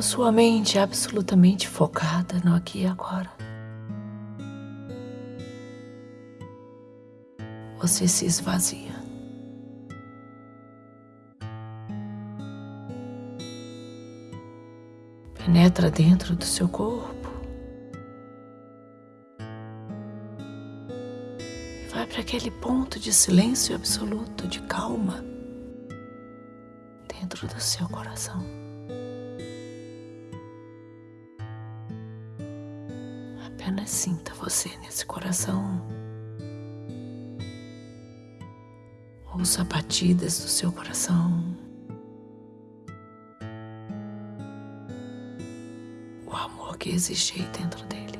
A sua mente absolutamente focada no aqui e agora. Você se esvazia. Penetra dentro do seu corpo. vai para aquele ponto de silêncio absoluto, de calma, dentro do seu coração. Apenas sinta você nesse coração. Ouça batidas do seu coração. O amor que existe dentro dele.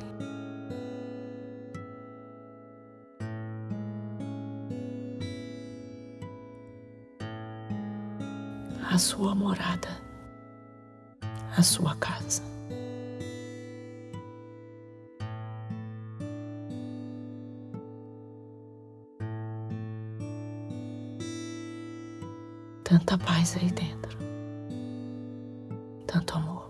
a sua morada, a sua casa. Tanta paz aí dentro, tanto amor.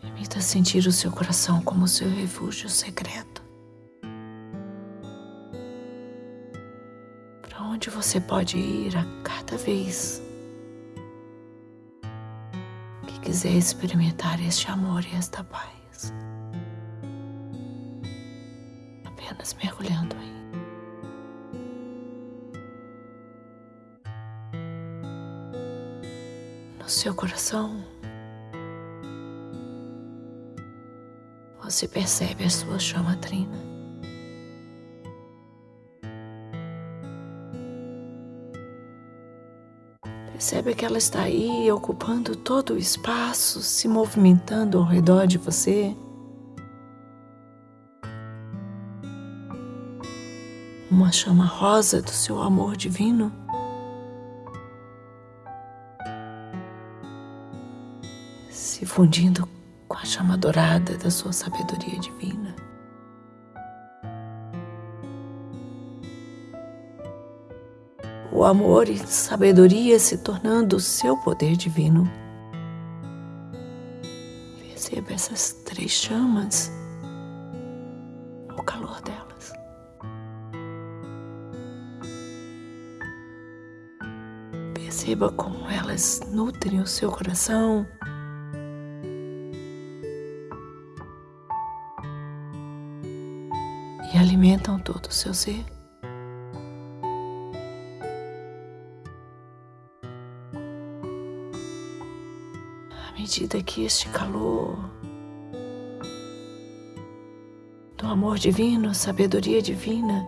Permita sentir o seu coração como seu refúgio secreto. onde você pode ir a cada vez que quiser experimentar este amor e esta paz. Apenas mergulhando aí. No seu coração, você percebe a sua chama trina. Percebe que ela está aí ocupando todo o espaço, se movimentando ao redor de você. Uma chama rosa do seu amor divino. Se fundindo com a chama dourada da sua sabedoria divina. o amor e sabedoria se tornando o seu poder divino. Perceba essas três chamas, Perceba como elas nutrem o seu coração. E alimentam todo o seu ser. medida que este calor do amor divino, sabedoria divina,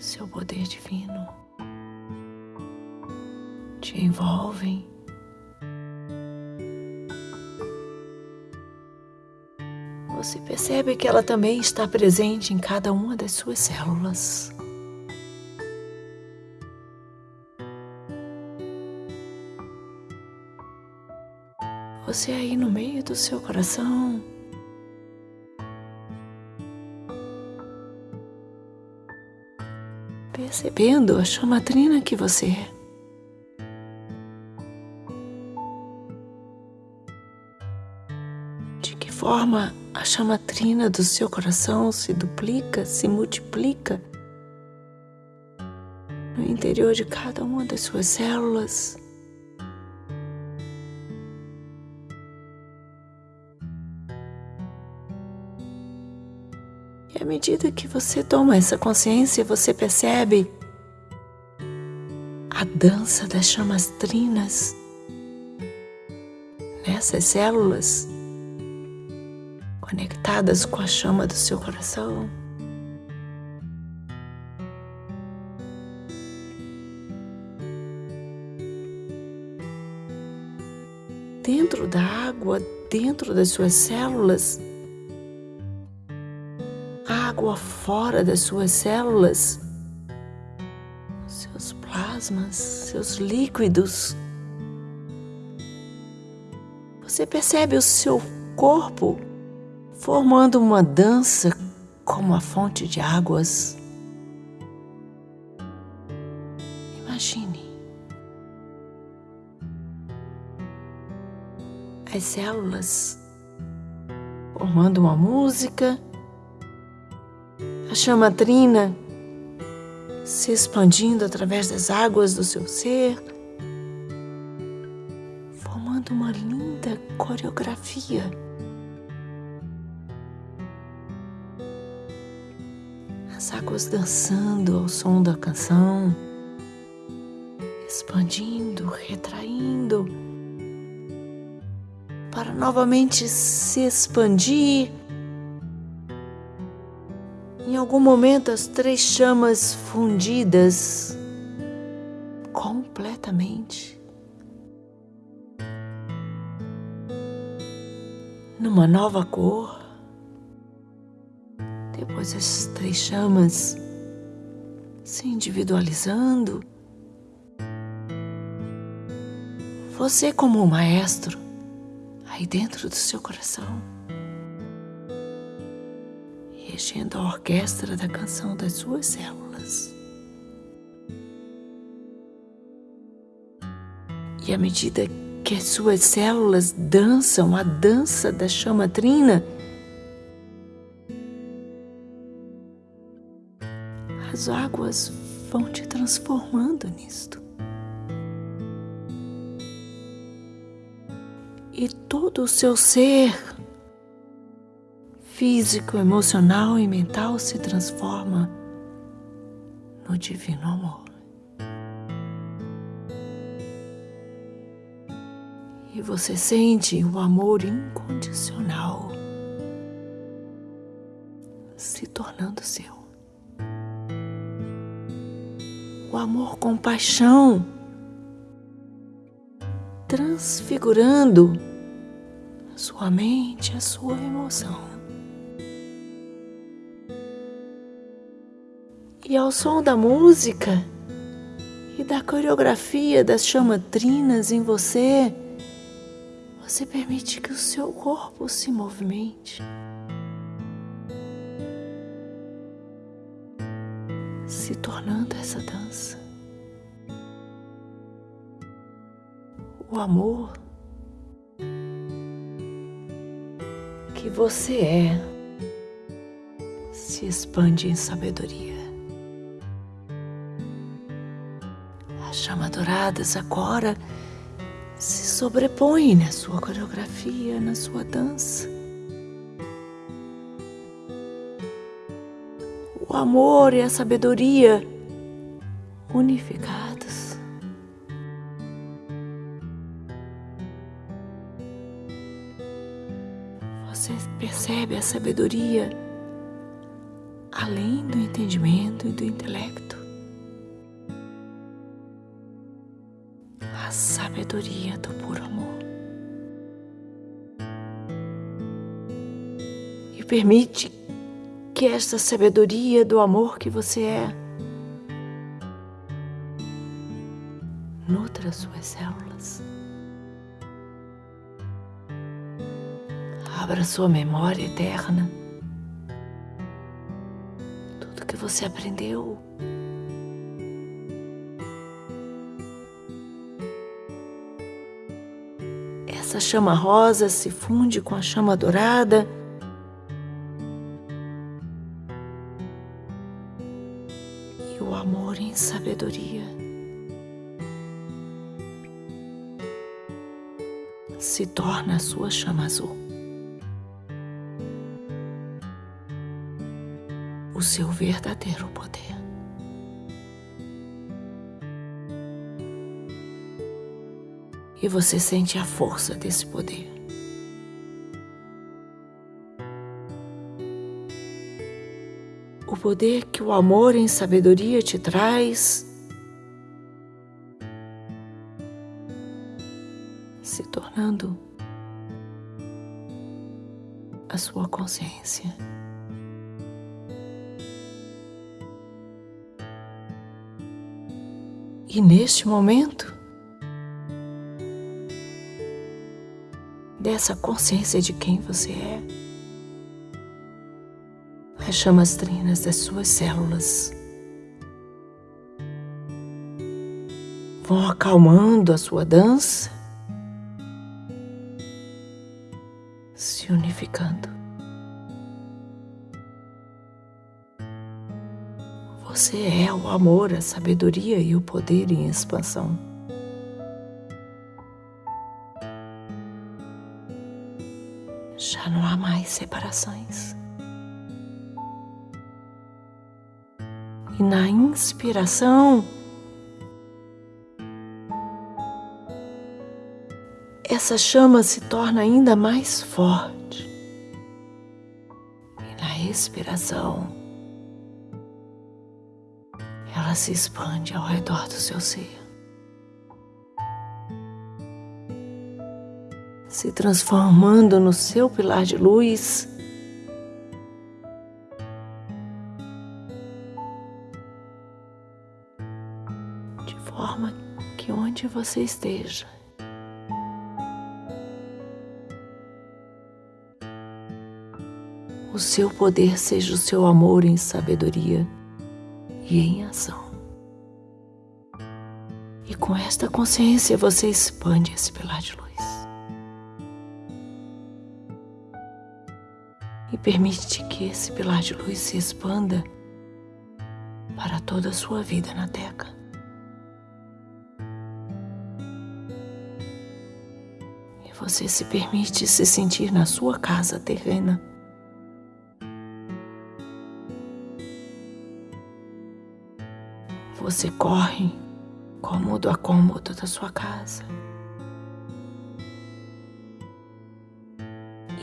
seu poder divino te envolvem. Você percebe que ela também está presente em cada uma das suas células. você aí no meio do seu coração. Percebendo a chamatrina que você é. De que forma a chamatrina do seu coração se duplica, se multiplica no interior de cada uma das suas células. Medida que você toma essa consciência, você percebe a dança das chamas trinas nessas células conectadas com a chama do seu coração. Dentro da água, dentro das suas células, água fora das suas células, seus plasmas, seus líquidos. Você percebe o seu corpo formando uma dança como a fonte de águas. Imagine as células formando uma música, a chama trina se expandindo através das águas do seu ser, formando uma linda coreografia. As águas dançando ao som da canção, expandindo, retraindo, para novamente se expandir algum momento, as três chamas fundidas completamente numa nova cor. Depois, as três chamas se individualizando. Você, como um maestro, aí dentro do seu coração regendo a orquestra da canção das suas células. E à medida que as suas células dançam a dança da chama trina, as águas vão te transformando nisto. E todo o seu ser físico, emocional e mental se transforma no divino amor. E você sente o amor incondicional se tornando seu. O amor com paixão transfigurando a sua mente, a sua emoção. E ao som da música e da coreografia das chamatrinas em você, você permite que o seu corpo se movimente. Se tornando essa dança. O amor que você é se expande em sabedoria. Agora se sobrepõe na sua coreografia, na sua dança. O amor e a sabedoria unificados. Você percebe a sabedoria além do entendimento e do intelecto. Sabedoria do puro amor. E permite que esta sabedoria do amor que você é nutra suas células. Abra sua memória eterna. Tudo que você aprendeu Essa chama rosa se funde com a chama dourada. E o amor em sabedoria se torna a sua chama azul. O seu verdadeiro poder. E você sente a força desse poder. O poder que o amor em sabedoria te traz se tornando a sua consciência. E neste momento, dessa consciência de quem você é. as chamas trinas das suas células vão acalmando a sua dança, se unificando. Você é o amor, a sabedoria e o poder em expansão. Separações. E na inspiração, essa chama se torna ainda mais forte. E na expiração, ela se expande ao redor do seu ser. Se transformando no seu pilar de luz. De forma que onde você esteja, o seu poder seja o seu amor em sabedoria e em ação. E com esta consciência você expande esse pilar de luz. Permite que esse pilar de luz se expanda para toda a sua vida na Terra. E você se permite se sentir na sua casa terrena. Você corre cômodo a cômodo da sua casa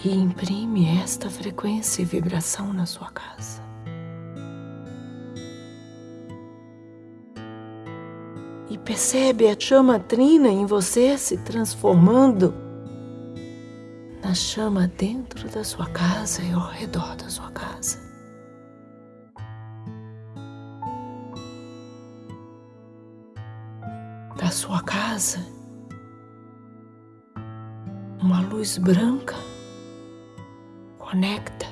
e imprime esta frequência e vibração na sua casa. E percebe a chama trina em você se transformando na chama dentro da sua casa e ao redor da sua casa. da sua casa uma luz branca conecta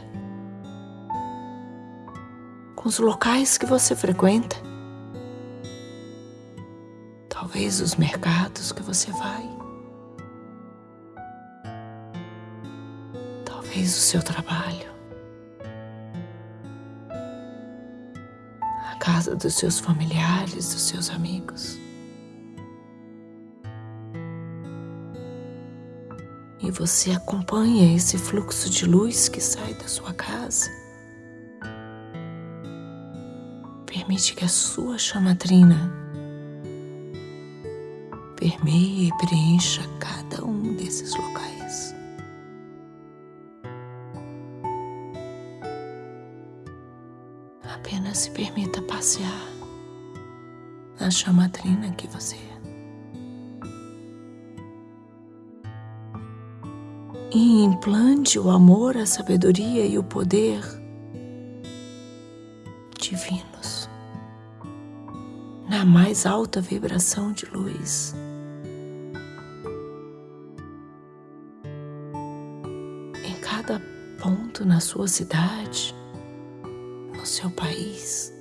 com os locais que você frequenta, talvez os mercados que você vai, talvez o seu trabalho, a casa dos seus familiares, dos seus amigos. E você acompanha esse fluxo de luz que sai da sua casa. Permite que a sua chamatrina permeie e preencha cada um desses locais. Apenas se permita passear na chamatrina que você é. E implante o amor, a sabedoria e o poder divinos na mais alta vibração de luz. Em cada ponto na sua cidade, no seu país.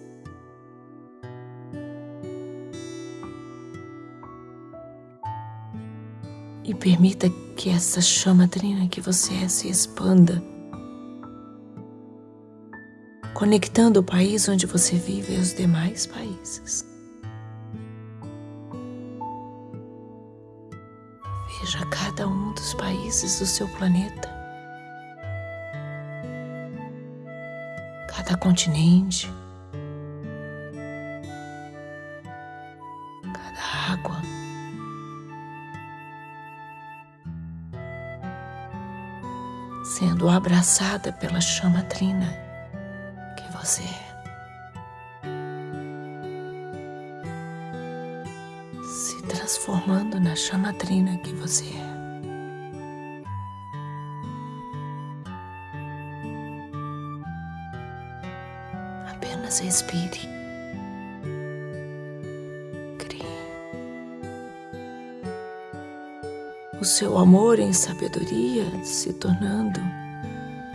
E permita que essa chama trina que você é se expanda, conectando o país onde você vive e os demais países. Veja cada um dos países do seu planeta, cada continente, sendo abraçada pela chama trina que você é. Se transformando na chama trina que você é. Apenas respire. o seu amor em sabedoria se tornando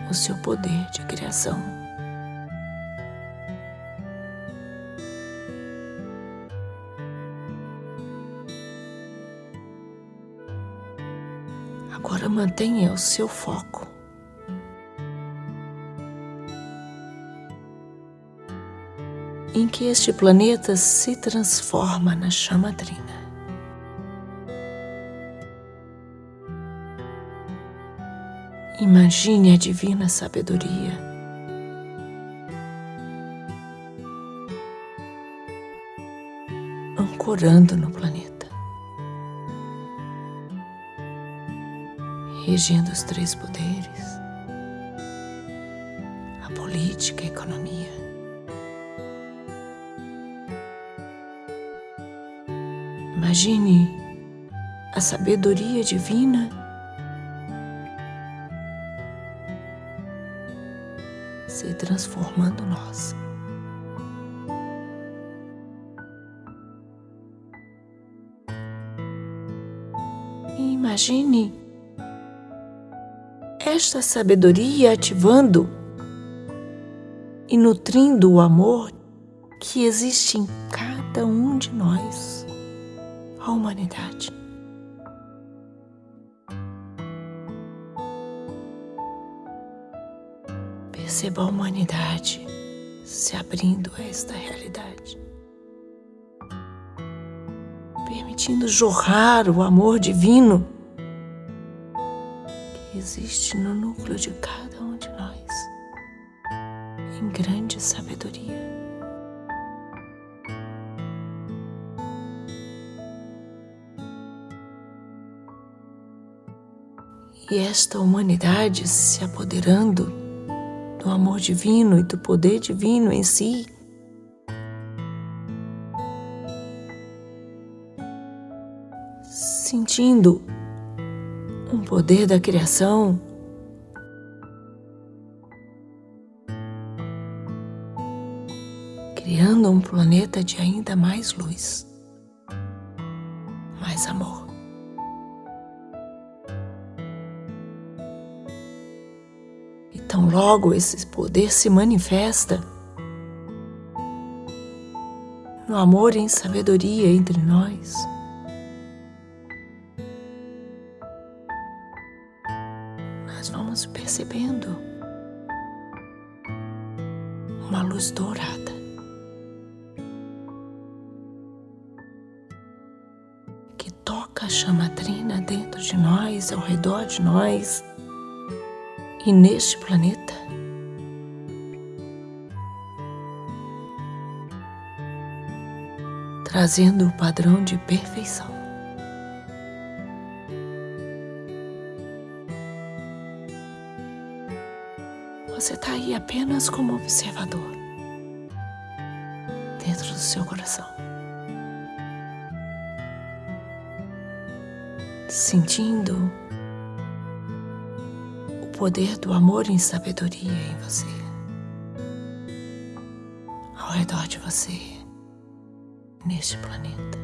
o seu poder de criação. Agora mantenha o seu foco. Em que este planeta se transforma na chamadrina. Imagine a divina sabedoria. Ancorando no planeta, regendo os três poderes, a política, a economia. Imagine a sabedoria divina se transformando nós. Imagine esta sabedoria ativando e nutrindo o amor que existe em cada um de nós, a humanidade. Perceba a humanidade se abrindo a esta realidade, permitindo jorrar o amor divino que existe no núcleo de cada um de nós, em grande sabedoria. E esta humanidade se apoderando do amor divino e do poder divino em si. Sentindo um poder da criação. Criando um planeta de ainda mais luz, logo esse poder se manifesta no amor e em sabedoria entre nós. Nós vamos percebendo uma luz dourada. Que toca a chama trina dentro de nós, ao redor de nós e neste planeta. Trazendo o padrão de perfeição. Você está aí apenas como observador, dentro do seu coração. Sentindo poder do amor em sabedoria em você, ao redor de você, neste planeta.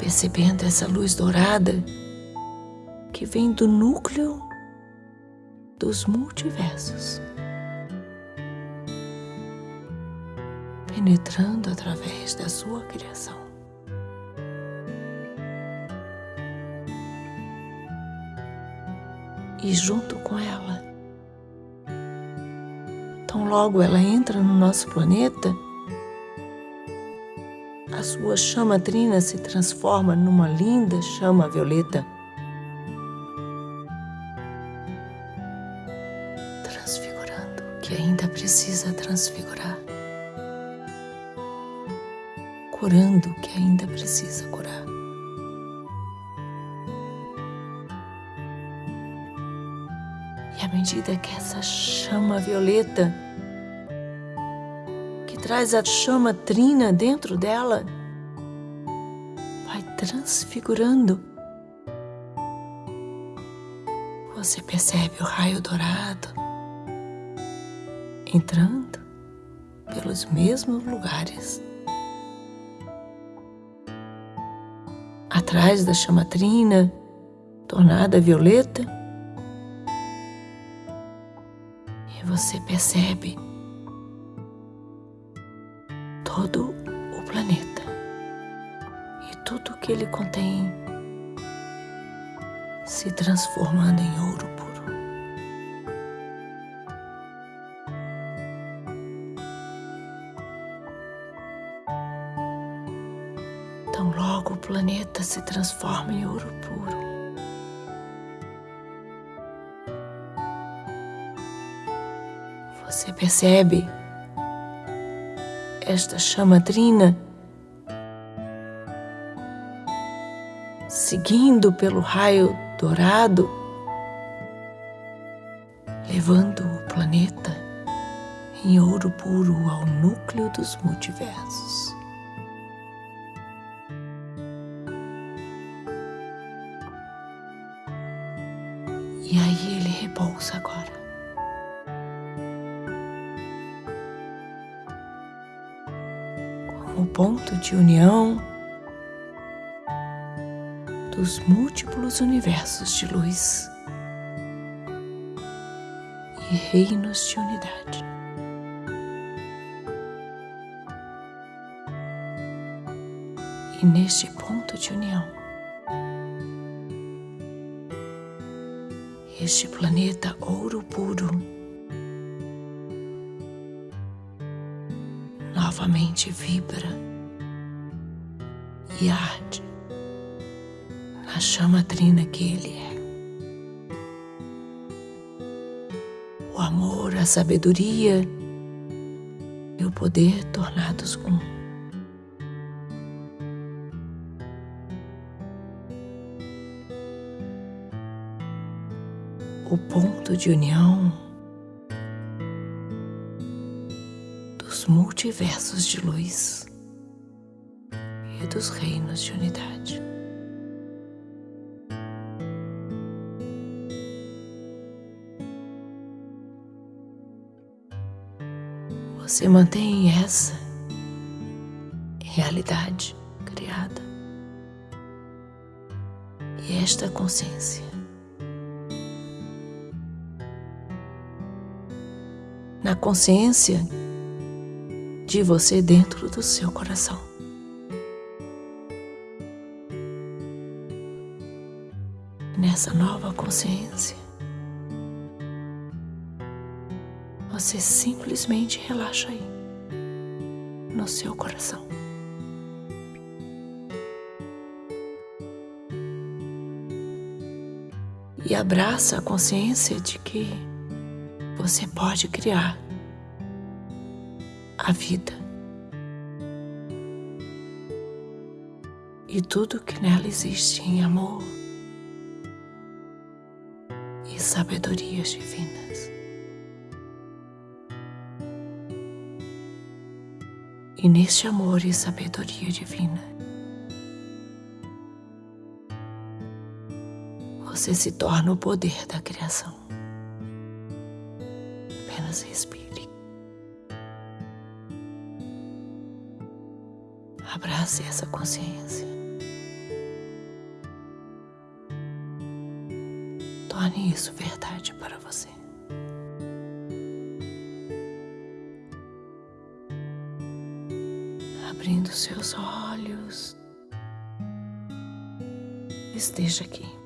Percebendo essa luz dourada que vem do núcleo dos multiversos, penetrando através da sua criação. E junto com ela. Tão logo ela entra no nosso planeta, a sua chama trina se transforma numa linda chama violeta. Transfigurando o que ainda precisa transfigurar. Curando o que ainda precisa curar. Medida que essa chama violeta, que traz a chama trina dentro dela, vai transfigurando, você percebe o raio dourado entrando pelos mesmos lugares. Atrás da chama trina, tornada violeta, você percebe todo o planeta e tudo que ele contém se transformando em ouro puro. Então, logo o planeta se transforma em ouro puro. Você percebe esta chama trina seguindo pelo raio dourado, levando o planeta em ouro puro ao núcleo dos multiversos. E aí ele repousa agora. Ponto de união dos múltiplos universos de luz e reinos de unidade. E neste ponto de união, este planeta ouro puro novamente vibra e arde a chama trina que Ele é. O amor, a sabedoria e o poder tornados um. O ponto de união dos multiversos de luz dos reinos de unidade. você mantém essa realidade criada e esta consciência. Na consciência de você dentro do seu coração. Nessa nova consciência, Você simplesmente relaxa aí, no seu coração. E abraça a consciência de que você pode criar a vida e tudo que nela existe em amor sabedorias divinas. e neste amor e sabedoria divina. Você se torna o poder da criação. Apenas respire. Abrace essa consciência. Torne isso verdade para você. abrindo seus olhos. Esteja aqui.